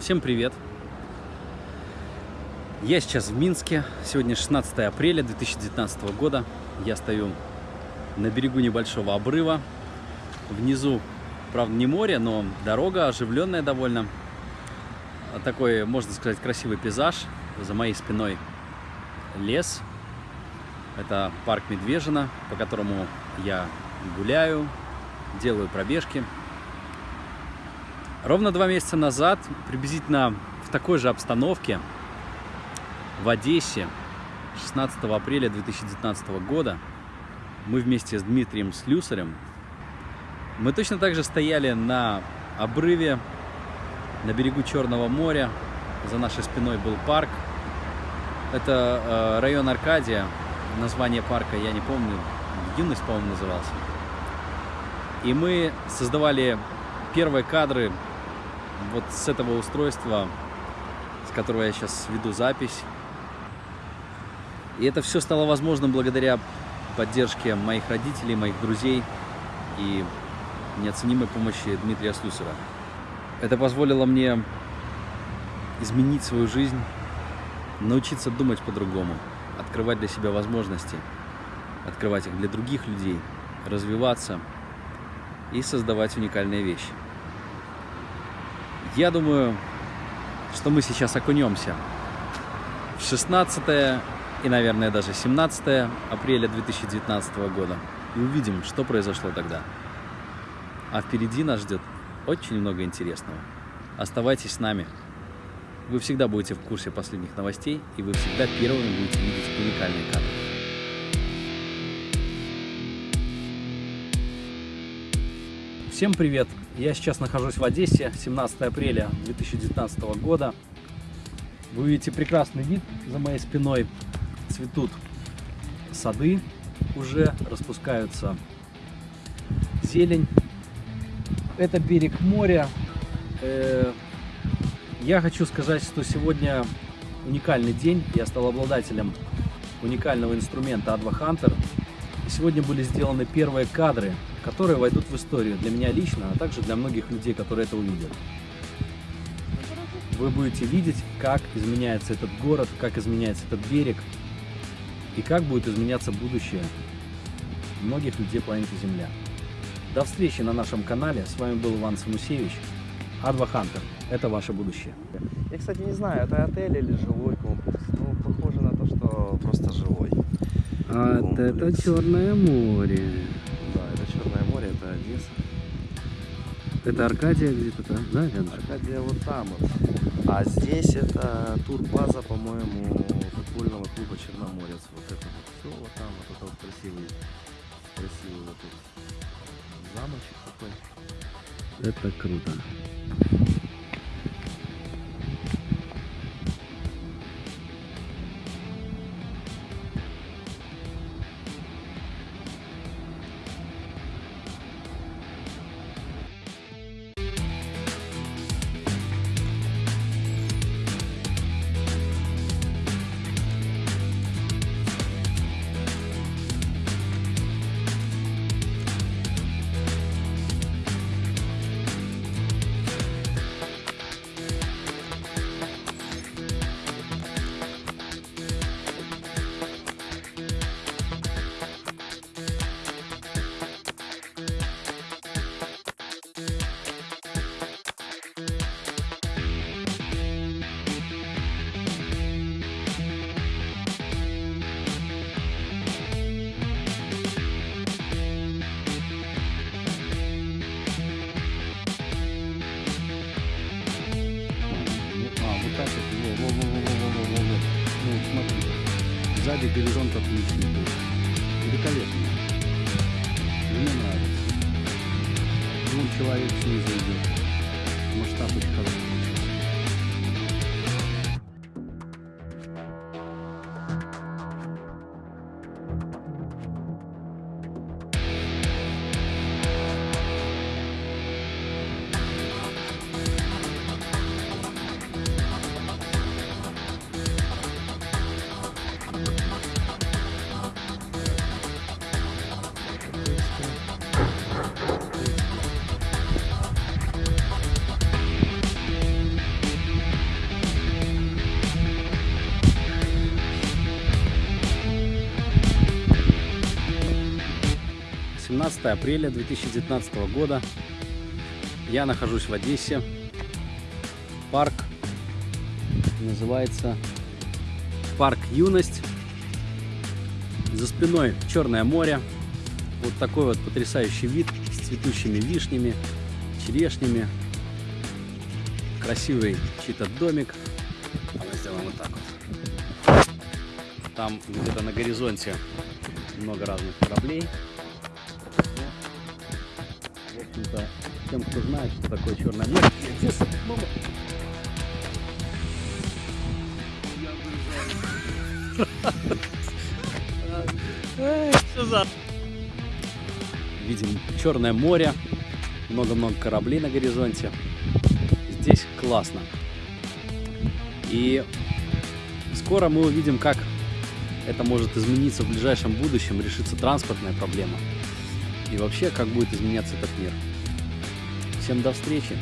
Всем привет! Я сейчас в Минске. Сегодня 16 апреля 2019 года. Я стою на берегу небольшого обрыва. Внизу, правда, не море, но дорога оживленная довольно. Такой, можно сказать, красивый пейзаж. За моей спиной лес. Это парк Медвежина, по которому я гуляю, делаю пробежки. Ровно два месяца назад, приблизительно в такой же обстановке, в Одессе, 16 апреля 2019 года, мы вместе с Дмитрием Слюсарем, мы точно так же стояли на обрыве на берегу Черного моря. За нашей спиной был парк. Это э, район Аркадия. Название парка я не помню. Юность, по-моему, назывался. И мы создавали первые кадры вот с этого устройства, с которого я сейчас веду запись. И это все стало возможным благодаря поддержке моих родителей, моих друзей и неоценимой помощи Дмитрия Слюсера. Это позволило мне изменить свою жизнь, научиться думать по-другому, открывать для себя возможности, открывать их для других людей, развиваться и создавать уникальные вещи. Я думаю, что мы сейчас окунемся в 16 и, наверное, даже 17 апреля 2019 года и увидим, что произошло тогда. А впереди нас ждет очень много интересного. Оставайтесь с нами. Вы всегда будете в курсе последних новостей, и вы всегда первыми будете видеть уникальные кадры. Всем привет! Я сейчас нахожусь в Одессе, 17 апреля 2019 года. Вы видите прекрасный вид за моей спиной. Цветут сады уже, распускаются зелень. Это берег моря. Э, я хочу сказать, что сегодня уникальный день. Я стал обладателем уникального инструмента Adva Hunter. Сегодня были сделаны первые кадры которые войдут в историю для меня лично, а также для многих людей, которые это увидят. Вы будете видеть, как изменяется этот город, как изменяется этот берег и как будет изменяться будущее многих людей планеты Земля. До встречи на нашем канале. С вами был Иван Самусевич. Адва Хантер. Это ваше будущее. Я, кстати, не знаю, это отель или жилой комплекс. Ну, похоже на то, что просто жилой. А комплекс. это Черное море. Это Одесса. Это Аркадия где-то там, да, рядом? Аркадия вот там вот. А здесь это турбаза, по-моему, футбольного клуба Черноморец. Вот это вот все вот там, вот это вот красивый, красивый вот тут замочек такой. Это круто. Сзади горизонт отличный был. Великолепно. Мне нравится. Вон человек снизу идет. Масштаб очень хороший. 17 апреля 2019 года. Я нахожусь в Одессе. Парк называется Парк Юность. За спиной Черное море. Вот такой вот потрясающий вид с цветущими вишнями, черешнями. Красивый чей-то домик. Давай сделаем вот так вот. Там где-то на горизонте много разных кораблей. Общем-то, тем, кто знает, что такое. Что за... Видим Черное море, много-много кораблей на горизонте. Здесь классно. И скоро мы увидим, как это может измениться в ближайшем будущем, решится транспортная проблема. И вообще, как будет изменяться этот мир. Всем до встречи!